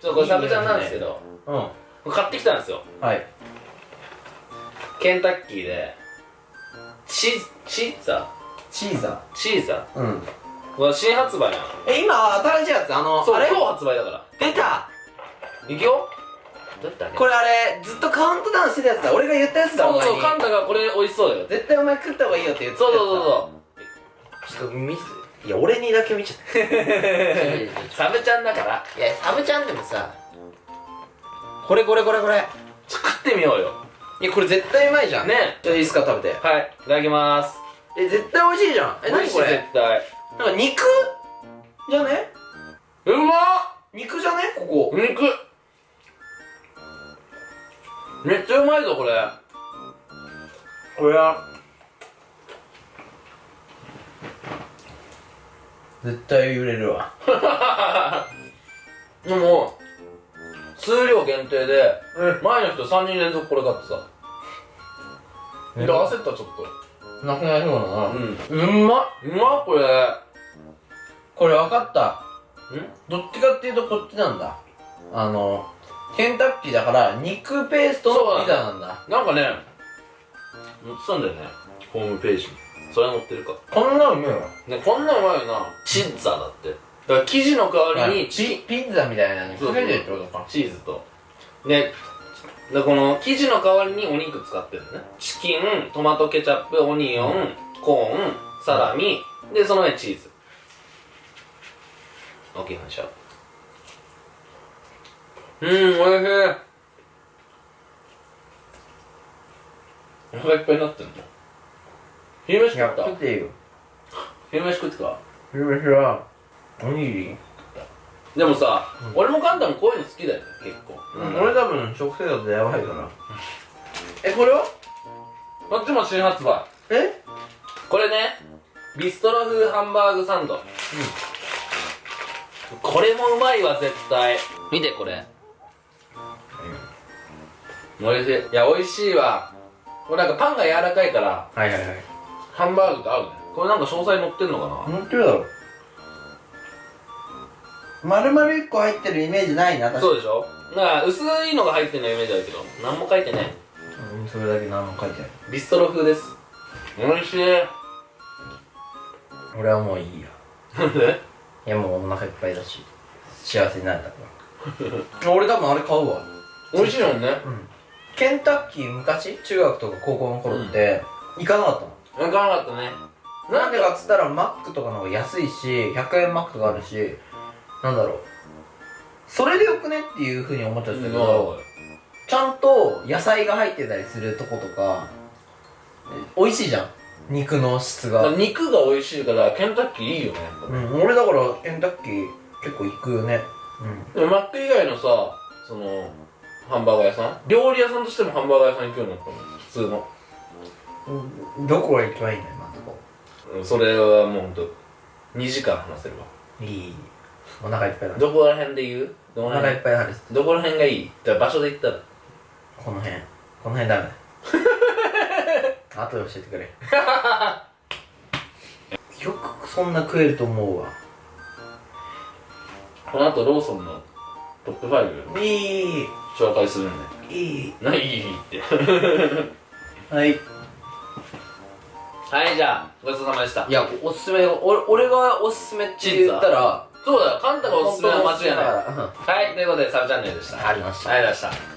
ちょっとこれサブちゃんなんですけど。うん。買ってきたん。ですよはい。ケンタッキーでチーチーザチーザチーザー？うん。これ新発売なの。え今新しいやつ？あのあれ？そう今日発売だから。出た。いくよ？どうやったっけ？これあれずっとカウントダウンしてたやつだ。俺が言ったやつだそうそうカンタがこれ美味しそうだよ。絶対お前食った方がいいよって言ってたそうやつだ。そうそうちょっと見せいや俺にだけ見ちゃった。サブちゃんだから。いやサブちゃんでもさこれこれこれこれ。食ってみようよ。いやこれ絶対うまいじゃん。ね。じゃあいいっすか食べて。はいいただきます。え絶対美味しいじゃん。え何これ？絶対。なんか肉？じゃね？うまっ！肉じゃね？ここ。肉。めっちゃうまいぞこれ。これは絶対売れるわ。でも数量限定で前の人3人連続これ買ってさ。で焦ったちょっと。なくなりそうだな。うん。うんまっ。うまっこれ。これ分かった。ん？どっちかっていうとこっちなんだ。あのケンタッキーだから肉ペーストのピザなんだ。なんかね載ってたんだよね。ホームページにそれは載ってるか。こんなのうめえよねこんなんうまいよな。チッザだって。だから生地の代わりにチピピッツァみたいなのそうかけてるってことか。チーズと。ででこの生地の代わりにお肉使ってるのね。チキントマトケチャップオニオン、コーンサラミ。でその上にチーズ。OK 反射うんおいしい。お腹いっぱいになってんの昼飯食った？食っていいよ。昼飯食ってか昼飯はおにぎり？でもさ、俺もカンタもこういうの好きだよね結構、俺多分食生活やばいから。えこれは？こっちも新発売。え？これねビストロ風ハンバーグサンド、これもうまいわ絶対。見てこれ。おいしい。いや美味しいわ。これなんかパンが柔らかいから。はいはいはいハンバーグと合うね。これなんか詳細載ってんのかな？乗ってるだろ。丸々1個入ってるイメージないな確かそうでしょ？だから薄いのが入ってるのイメージあるけど何も書いてない。うんそれだけ何も書いてない。ビストロ風です。美味しい。俺はもういいよ。なんで？いやもうお腹いっぱいだし幸せになれたから。俺多分あれ買うわ。美味しいもんね。ケンタッキー昔？中学とか高校の頃って、行かなかったの。分からなかったね。なんでかっつったらマックとかの方が安いし100円マックとかあるしなんだろう。それでよくねっていうふうに思っちゃってたけど、ちゃんと野菜が入ってたりするとことかえ美味しいじゃん。肉の質が。肉が美味しいからケンタッキーいいよねうん俺だからケンタッキー結構行くよね。でもマック以外のさそのハンバーガー屋さん？料理屋さんとしてもハンバーガー屋さん行くようになったの普通の。うんどこが一番いいの今のとこ？うんそれはもうほんと2時間話せるわ。いい。お腹いっぱいだどこら辺で言う？どおこら辺？腹いっぱいだるどこら辺がいい？じゃあ場所で言ったら。この辺。この辺ダメ。だ 後で教えてくれ。よくそんな食えると思うわ。この後ローソンのトップ5いい。紹介するんで。いい。何いいって。はいはいじゃあごちそうさまでした。いやおすすめ俺俺がおすすめって言ったらそうだよ。カンタがおすすめは間違いない。いはいということでサブチャンネルでした。ありました。ありがとうございました